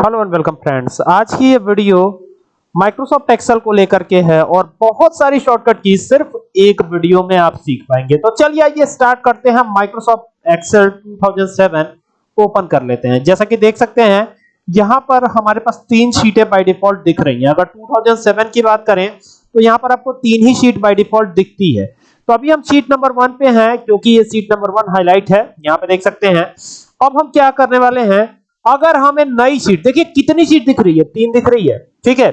Hello and welcome friends. आज की ये वीडियो माइक्रोसॉफ्ट एक्सेल को लेकर के है और बहुत सारी शॉर्टकट की सिर्फ़ एक वीडियो में आप सीख पाएँगे। तो चलिए आइए स्टार्ट करते हैं। माइक्रोसॉफ्ट एक्सेल 2007 ओपन कर लेते हैं। जैसा कि देख सकते हैं, यहाँ पर हमारे पास तीन शीटें बाय डिफ़ॉल्ट दिख रही हैं। अगर 2007 की बात करें तो यहाँ पर आपको तीन ही शीट बाय डिफ़ॉल्ट दिखती है। तो अभी हम शीट नंबर वन पे हैं, क्योंकि ये शीट नंबर वन हाईलाइट है। यहाँ पे देख सकते हैं। अब हम क्या करने वाले हैं अगर हमें नई शीट देखिए कितनी शीट दिख रही है? तीन दिख रही है, ठीक है?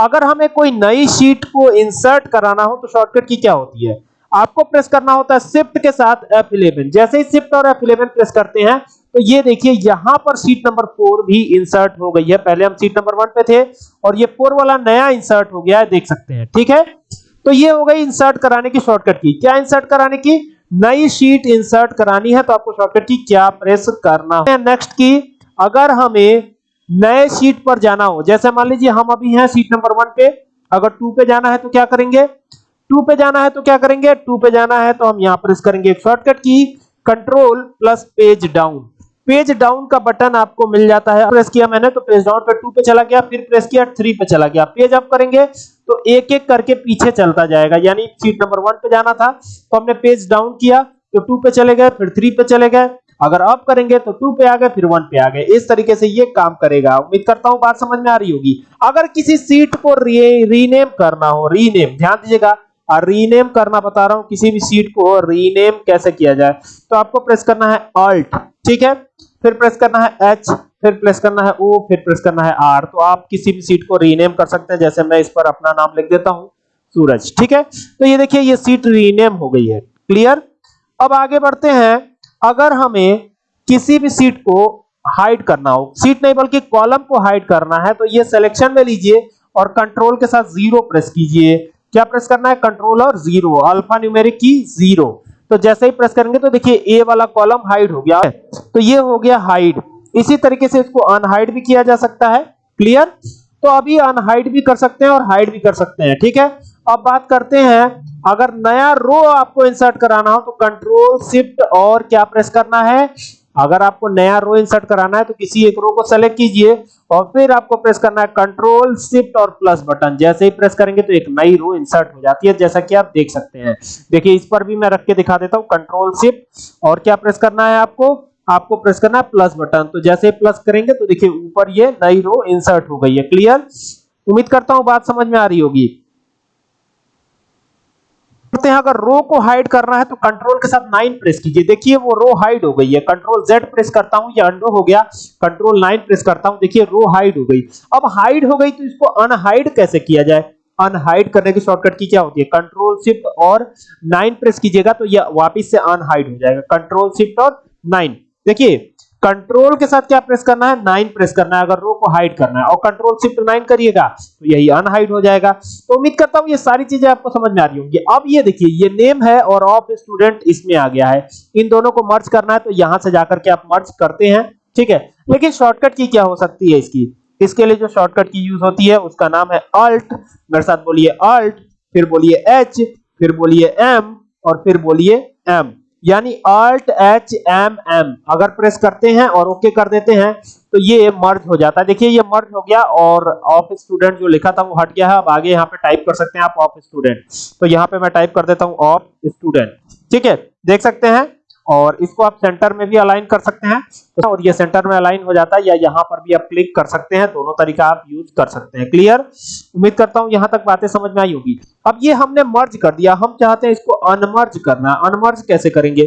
अगर हमें कोई नई शीट को इंसर्ट कराना हो तो शॉर्टकट की क्या होती है? आपको प्रेस करना होता है शिफ्ट के साथ F11 जैसे ही शिफ्ट और F11 प्रेस करते हैं तो ये देखिए, यहाँ पर शीट नंबर फोर भी इंसर्ट हो गई है। पहले हम शीट नंबर वन पे थे, और ये फोर वाला नया इंसर्ट हो गया है, देख सकते हैं, ठीक है? तो ये हो गई इंसर्ट कराने की शॉर्टकट की। क्या इंसर्ट कराने की? नई शीट इंसर्ट करानी है तो आपको शॉर्टकट की क्या प्रेस करना है। नेक्स्ट की अगर हमें नए सीट पर जाना हो, जैसे मान लीजिए हम अभी हैं सीट नंबर वन पे, अगर टू पे जाना है तो क्या करेंगे? टू पे जाना है तो क्या करेंगे? टू पे जाना है तो हम यहाँ प्रेस करेंगे शॉर्टकट की control plus page down page down का बटन आपको मिल जाता है। प्रेस किया मैंने तो पेज डाउन पे टू पे चला गया, फिर प्रेस किया थ्री पे चला गया। पेज अप करेंगे तो एक एक करके पीछे चलता जाएगा। यानी सीट नंबर वन पे जाना था तो हमने पेज डाउन किया तो टू पे चले गए, फिर थ्री पे चले गए। अगर अप करेंगे तो टू पे आ गए, फिर वन पे आ गए। इस तरीके से ये काम करेगा। उम्मीद करता हूँ बात समझ में आ रही होगी। अगर किसी सीट को रीनेम करना हो रीनेम ध्यान दीजिएगा। और रीनेम करना बता रहा हूँ, किसी भी सीट को रीनेम कैसे किया जाए। तो आपको प्रेस करना है ऑल्ट ठीक है? फिर प्रेस करना है एच फिर प्रेस करना है ओ फिर प्रेस करना है आर तो आप किसी भी सीट को रीनेम कर सकते हैं, जैसे मैं इस पर अपना नाम लिख देता हूँ, सूरज, ठीक है? तो ये देखिए, ये सीट रीनेम हो गई है। क्लियर अब आगे बढ़ते हैं। अगर हमें किसी भी सीट को हाइड करना हो, सीट नहीं बल्कि कॉलम को हाइड करना है तो ये सिलेक्शन में लीजिए और कंट्रोल के साथ ज़ीरो प्रेस कीजिए। क्या प्रेस करना है? कंट्रोल और ज़ीरो अल्फ़ा न्यूमेरिक की ज़ीरो तो जैसे ही प्रेस करेंगे तो देखिए ए वाला कॉलम हाइड हो गया। तो ये हो गया हाइड इसी तरीके से इसको अनहाइड भी किया जा सकता है। क्लियर तो अभी अनहाइड भी कर सकते हैं और हाइड भी कर सकते हैं, ठीक है? अब बात करते हैं, अगर नया रो आपको इंसर्ट कराना हो तो कंट्रोल शिफ्ट और क्या प्रेस करना है? अगर आपको नया रो इंसर्ट कराना है तो किसी एक रो को सेलेक्ट कीजिए और फिर आपको प्रेस करना है कंट्रोल शिफ्ट और प्लस बटन जैसे ही प्रेस करेंगे तो एक नई रो इंसर्ट हो जाती है, जैसा कि आप देख सकते हैं। देखिए, इस पर भी मैं रख के दिखा देता हूँ कंट्रोल शिफ्ट और क्या प्रेस करना है आपको? आपको प्रेस करना है प्लस बटन तो जैसे ही प्लस करेंगे तो देखिए, ऊपर ये नई रो इंसर्ट हो गई है। क्लियर उम्मीद करता हूँ बात समझ में आ रही होगी। करते हैं अगर रो को हाइड करना है तो कंट्रोल के साथ 9 प्रेस कीजिए। देखिए, वो रो हाइड हो गई है। कंट्रोल Z प्रेस करता हूँ, ये अंडो हो गया। कंट्रोल 9 प्रेस करता हूँ, देखिए रो हाइड हो गई। अब हाइड हो गई तो इसको अनहाइड कैसे किया जाए? अनहाइड करने की शॉर्टकट की क्या होती है? कंट्रोल शिफ्ट और 9 प्रेस कीजिएगा तो ये वापस से अनहाइड हो जाएगा। कंट्रोल शिफ्ट और 9 देखिए कंट्रोल के साथ क्या प्रेस करना है? नाइन प्रेस करना है, अगर रो को हाइड करना है। और कंट्रोल शिफ्ट नाइन करिएगा तो यही अनहाइड हो जाएगा। तो उम्मीद करता हूँ ये सारी चीज़ें आपको समझ में आ रही होंगी। अब ये देखिए, ये नेम है और ऑफ़ स्टूडेंट इसमें आ गया है। इन दोनों को मर्ज करना है तो यहाँ से जाकर के आप मर्ज करते हैं, ठीक है? लेकिन शॉर्टकट की क्या हो सकती है इसकी? इसके लिए जो शॉर्टकट की यूज़ होती है, उसका नाम है अल्ट मेरे साथ बोलिए अल्ट फिर बोलिए एच फिर बोलिए एम और फिर बोलिए एम यानी Alt H M M अगर प्रेस करते हैं और ओके कर देते हैं तो ये मर्ज हो जाता है। देखिए, ये मर्ज हो गया और ऑफ़ स्टूडेंट जो लिखा था वो हट गया है। अब आगे यहाँ पे टाइप कर सकते हैं आप ऑफ़ स्टूडेंट तो यहाँ पे मैं टाइप कर देता हूँ ऑफ़ स्टूडेंट ठीक है? देख सकते हैं? और इसको आप सेंटर में भी अलाइन कर सकते हैं। और ये सेंटर में अलाइन हो जाता है या यहाँ पर भी आप क्लिक कर सकते हैं। दोनों तरीका आप यूज़ कर सकते हैं। क्लियर उम्मीद करता हूँ यहाँ तक बातें समझ में आई होगी। अब ये हमने मर्ज कर दिया। हम चाहते हैं इसको अनमर्ज करना अनमर्ज कैसे करेंगे?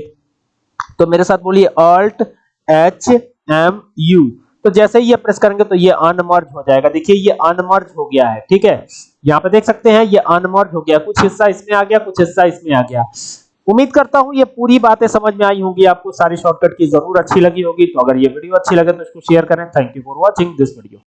तो मेरे साथ बोलिए अल्ट एच एम यू तो जैसे ही ये प्रेस करेंगे तो ये अनमर्ज हो जाएगा। देखिए ये अनमर्ज हो गया है। ठीक है? यहाँ पे देख सकते हैं ये अनमर्ज हो गया। कुछ हिस्सा इसमें आ गया, कुछ हिस्सा इसमें आ गया। उम्मीद करता हूँ ये पूरी बातें समझ में आई होंगी, आपको सारी शॉर्टकट की ज़रूर अच्छी लगी होगी। तो अगर ये वीडियो अच्छी लगे तो इसको शेयर करें। Thank you for watching this video